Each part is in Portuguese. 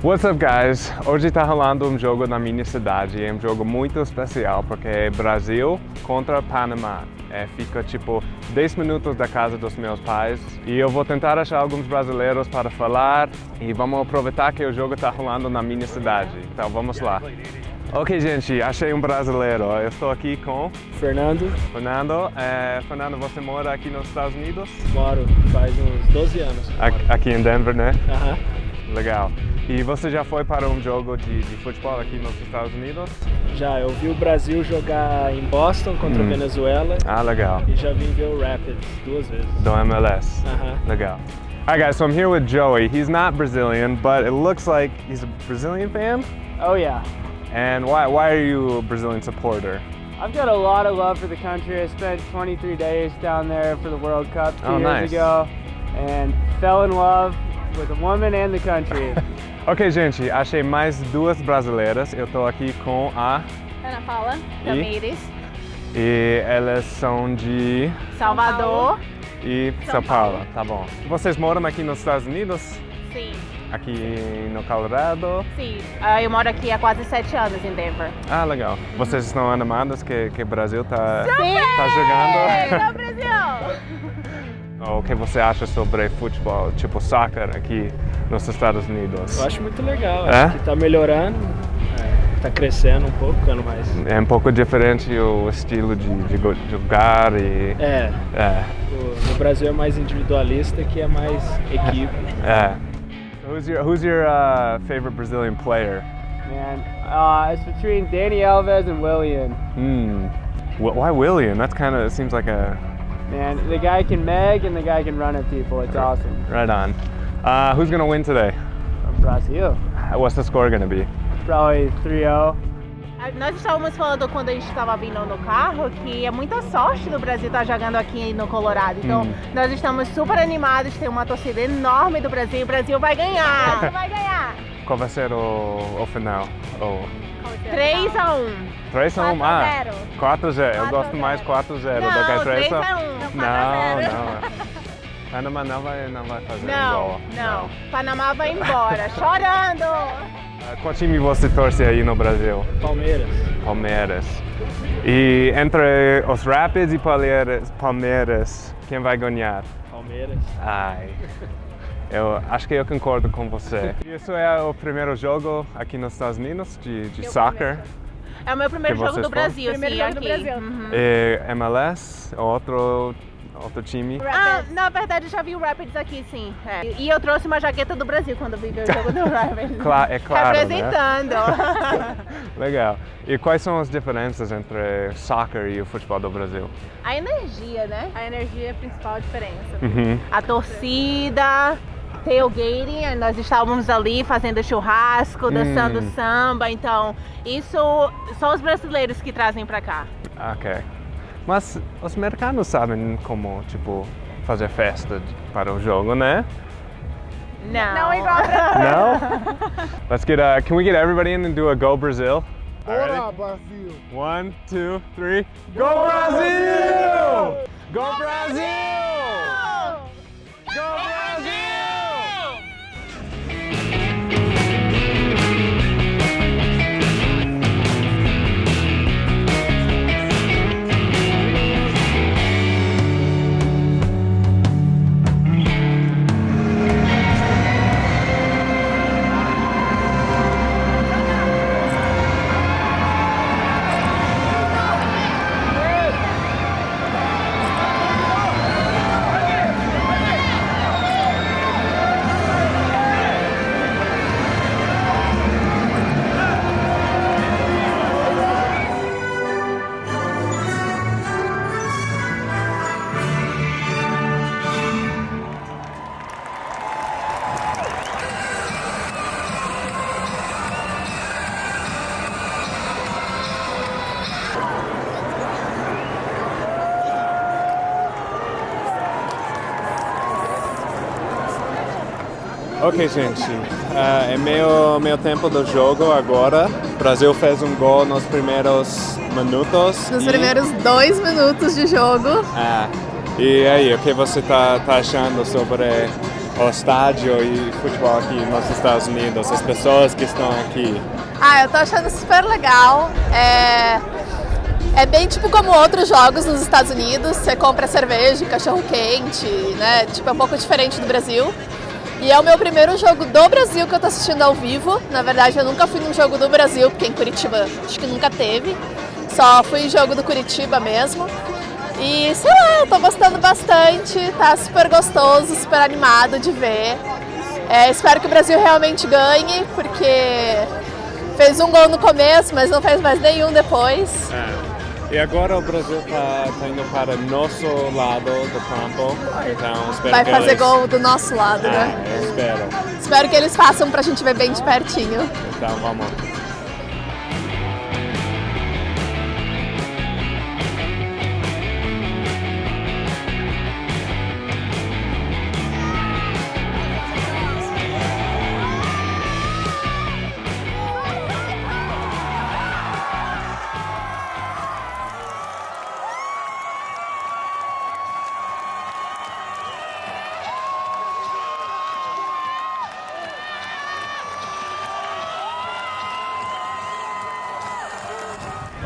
What's up guys? Hoje está rolando um jogo na minha cidade, é um jogo muito especial porque é Brasil contra Panamá. É, fica tipo 10 minutos da casa dos meus pais e eu vou tentar achar alguns brasileiros para falar e vamos aproveitar que o jogo está rolando na minha cidade. Então vamos lá. Ok gente, achei um brasileiro. Eu estou aqui com Fernando. Fernando. É, Fernando, você mora aqui nos Estados Unidos? Moro faz uns 12 anos. Aqui em Denver, né? Aham. Legal. E você já foi para um jogo de, de, futebol aqui nos Estados Unidos? Já, eu vi o Brasil jogar em Boston contra a Venezuela Ah, legal. e já vim ver o Rapids duas vezes. Do MLS. Aham. Legal. Alright guys, so I'm here with Joey. He's not Brazilian, but it looks like he's a Brazilian fan. Oh yeah. And why, why are you a Brazilian supporter? I've got a lot of love for the country. I spent 23 days down there for the World Cup two Oh, years nice. ago and fell in love with the woman and the country. Ok, gente, achei mais duas brasileiras. Eu tô aqui com a... Ana Paula Tamires, E elas são de... Salvador. E São, São Paulo. Paulo. Tá bom. Vocês moram aqui nos Estados Unidos? Sim, Aqui no Colorado? sim. Ah, eu moro aqui há quase sete anos em Denver. Ah, legal. Vocês estão animados que que o Brasil tá, Sim! tá jogando? Não, Brasil! O que você acha sobre futebol, tipo soccer aqui nos Estados Unidos? Eu acho muito legal, É? acho que tá melhorando, é, tá crescendo um pouco, ficando mais. É um pouco diferente o estilo de, de jogar e... É, É, o- no Brasil é mais individualista que é mais equipe. é. Who's your, who's your uh, favorite Brazilian player? Man, uh, it's between Danny Alves and William. Hmm. Wh- Why William? That's kind of, it seems like a... Man, the guy can meg and the guy can run at people. It's awesome. Right on. Uh, who's gonna win today? Brazil, What's the score gonna be? probably 3-0. Ah, Nós estávamos falando quando a gente estava vindo no carro que é muita sorte do Brasil estar jogando aqui no Colorado. Então, Hum. nós estamos super animados, tem uma torcida enorme do Brasil. O Brasil vai ganhar! O Brasil vai ganhar! Qual vai ser o, o final? O 3 a 1 3 a 1? 4 a Ah, 0. 4 a 0. Eu 4 a gosto 0. mais 4 a 0 do Não, que 3 3 a a 1. Não, não. Panamá não vai, não vai fazer Não, gol. não. Panamá vai embora, chorando! Ah, Qual time você torce aí no Brasil? Palmeiras. Palmeiras. E entre os Rapids e Palmeiras, Palmeiras quem vai ganhar? Palmeiras. Ai. Eu acho que eu concordo com você. Isso é o primeiro jogo aqui nos Estados Unidos de, de soccer. É o meu primeiro jogo do? Brasil, Primeiro sim, jogo do aqui. Brasil. Uhum. E MLS, outro, outro time. Ah, na verdade eu já vi o Rapids aqui, sim. É. E eu trouxe uma jaqueta do Brasil quando vi o jogo do Rapids. Cla- é claro, né? Representando. Legal. E quais são as diferenças entre soccer e o futebol do Brasil? A energia, né? A energia é a principal diferença. Uhum. A torcida, tailgating, nós estávamos ali fazendo churrasco, dançando Hum. samba, então isso são os brasileiros que trazem pra cá. Ok. Mas os americanos sabem como, tipo, fazer festa para o jogo, né? Não. Não igual. No? Let's get a, can we get everybody in and do a go Brazil? Bora, Brasil! One, two, three. Go Brasil! Ok, gente. Ah, é meio, meio tempo do jogo agora. O Brasil fez um gol nos primeiros minutos. Nos e- primeiros dois minutos de jogo, Ah, e aí, o que você tá, tá achando sobre o estádio e futebol aqui nos Estados Unidos, as pessoas que estão aqui? Ah, eu tô achando super legal. É, é bem tipo como outros jogos nos Estados Unidos. Você compra cerveja, cachorro quente, né? Tipo, é um pouco diferente do Brasil. E é o meu primeiro jogo do Brasil que eu tô assistindo ao vivo. Na verdade, eu nunca fui num jogo do Brasil, porque em Curitiba acho que nunca teve. Só fui em jogo do Curitiba mesmo. E sei lá, eu tô gostando bastante, tá super gostoso, super animado de ver. É, espero que o Brasil realmente ganhe, porque fez um gol no começo, mas não fez mais nenhum depois. É. E agora o Brasil está indo para nosso lado do campo, então espero Vai fazer eles... gol do nosso lado, né? Ah, eu espero. Espero que eles façam pra gente ver bem de pertinho. Então vamos.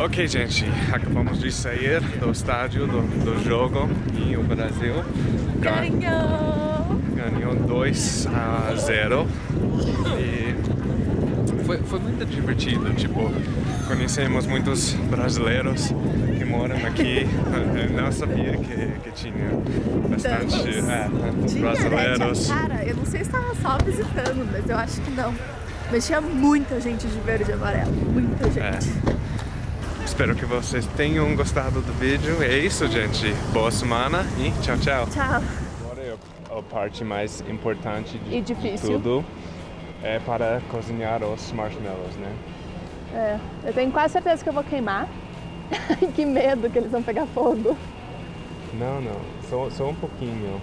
Ok, gente, acabamos de sair do estádio do, do jogo e o Brasil Ganhou! ganhou 2 a 0 e foi, foi muito divertido, tipo, conhecemos muitos brasileiros que moram aqui, eu não sabia que, que tinha bastante é, Tinha, né? brasileiros. Tinha- Cara, eu não sei se estava só visitando, mas eu acho que não. Mas tinha muita gente de verde e amarelo. Muita gente. Espero que vocês tenham gostado do vídeo. É isso, gente. Boa semana e tchau, tchau. Tchau. Agora é a parte mais importante de, E de tudo. É para cozinhar os marshmallows, né? É, eu tenho quase certeza que eu vou queimar. que medo que eles vão pegar fogo. Não, não. Só, só um pouquinho.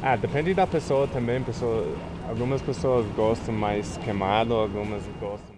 Ah, depende da pessoa também. Pessoa, algumas pessoas gostam mais queimado, algumas gostam